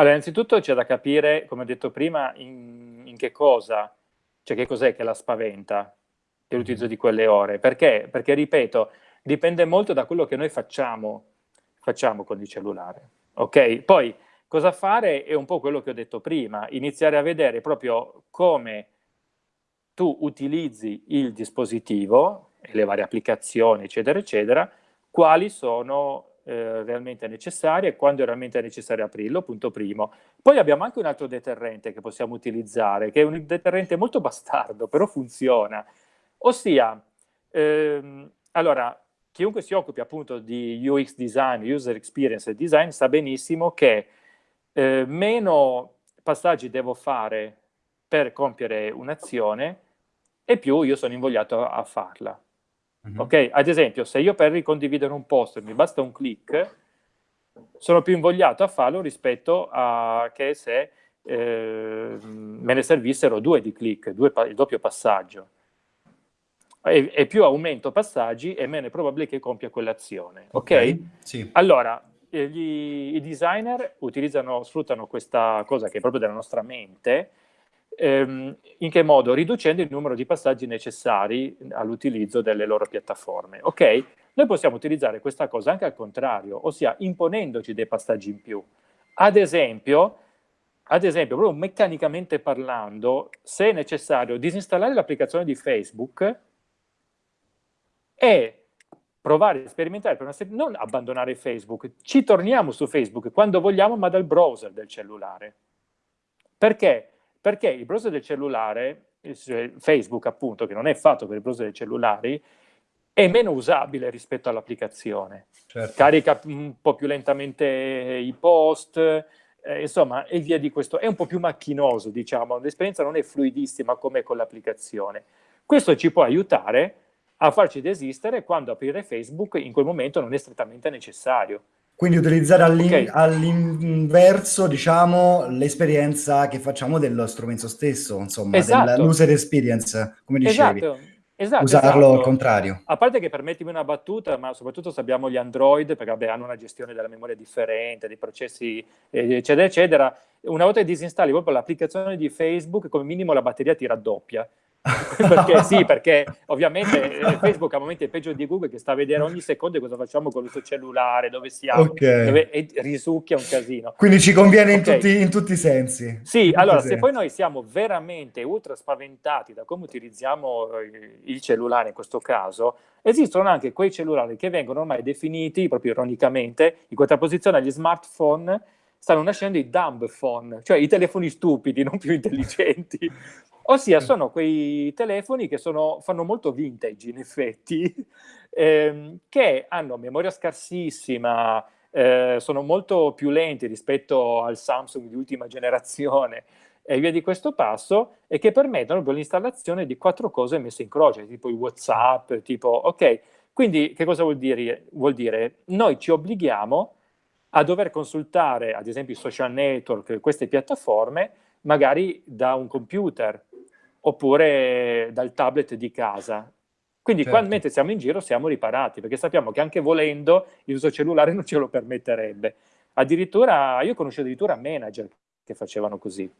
Allora, innanzitutto c'è da capire, come ho detto prima, in, in che cosa, cioè che cos'è che la spaventa, che l'utilizzo di quelle ore. Perché? Perché, ripeto, dipende molto da quello che noi facciamo, facciamo con il cellulare. Ok? Poi, cosa fare è un po' quello che ho detto prima, iniziare a vedere proprio come tu utilizzi il dispositivo, e le varie applicazioni, eccetera, eccetera, quali sono eh, realmente necessarie e quando è realmente necessario aprirlo, punto primo. Poi abbiamo anche un altro deterrente che possiamo utilizzare, che è un deterrente molto bastardo, però funziona. Ossia, ehm, allora, chiunque si occupi appunto di UX design, user experience design, sa benissimo che eh, meno passaggi devo fare per compiere un'azione e più io sono invogliato a farla. Mm -hmm. Ok? Ad esempio, se io per ricondividere un post mi basta un click, sono più invogliato a farlo rispetto a che se eh, me ne servissero due di click, due, il doppio passaggio. E, e, più aumento passaggi e meno è probabile che compia quell'azione. Ok? okay sì. Allora, eh, gli, i designer utilizzano, sfruttano questa cosa che è proprio della nostra mente ehm, in che modo? Riducendo il numero di passaggi necessari all'utilizzo delle loro piattaforme. Ok? Noi possiamo utilizzare questa cosa anche al contrario, ossia imponendoci dei passaggi in più. Ad esempio, ad esempio, proprio meccanicamente parlando, se è necessario disinstallare l'applicazione di Facebook e provare a sperimentare per una serie, non abbandonare Facebook, ci torniamo su Facebook quando vogliamo, ma dal browser del cellulare. Perché? Perché il browser del cellulare, Facebook appunto, che non è fatto per il browser dei cellulari, è meno usabile rispetto all'applicazione. Certo. Carica un po' più lentamente i post, eh, insomma, e via di questo. È un po' più macchinoso, diciamo, l'esperienza non è fluidissima come con l'applicazione. Questo ci può aiutare a farci desistere quando aprire Facebook in quel momento non è strettamente necessario. Quindi utilizzare all'inverso, okay. diciamo, l'esperienza che facciamo dello strumento stesso, insomma, esatto. dell'user experience, come dicevi. Esatto. Esatto, Usarlo esatto. al contrario. A parte che permettimi una battuta, ma soprattutto se abbiamo gli Android, perché vabbè, hanno una gestione della memoria differente, dei processi, eccetera, eccetera, una volta che disinstalli proprio l'applicazione di Facebook, come minimo la batteria ti raddoppia. perché sì, perché ovviamente eh, Facebook a momenti è peggio di Google che sta a vedere ogni secondo cosa facciamo con il suo cellulare, dove siamo, okay. dove, e risucchia un casino. Quindi ci conviene okay. in, tutti, in, tutti, i sensi. Sì, allora se sensi. poi noi siamo veramente ultra spaventati da come utilizziamo eh, il cellulare in questo caso, esistono anche quei cellulari che vengono ormai definiti, proprio ironicamente, in contrapposizione agli smartphone, stanno nascendo i dumb phone, cioè i telefoni stupidi, non più intelligenti. Ossia sono quei telefoni che sono, fanno molto vintage in effetti, ehm, che hanno memoria scarsissima, eh, sono molto più lenti rispetto al Samsung di ultima generazione e via di questo passo e che permettono l'installazione di quattro cose messe in croce, tipo i Whatsapp, tipo ok. Quindi che cosa vuol dire? Vuol dire noi ci obblighiamo a dover consultare ad esempio i social network, queste piattaforme, magari da un computer, oppure dal tablet di casa. Quindi certo. quando mentre siamo in giro siamo riparati, perché sappiamo che anche volendo il uso cellulare non ce lo permetterebbe. Addirittura, io conosco addirittura manager che facevano così.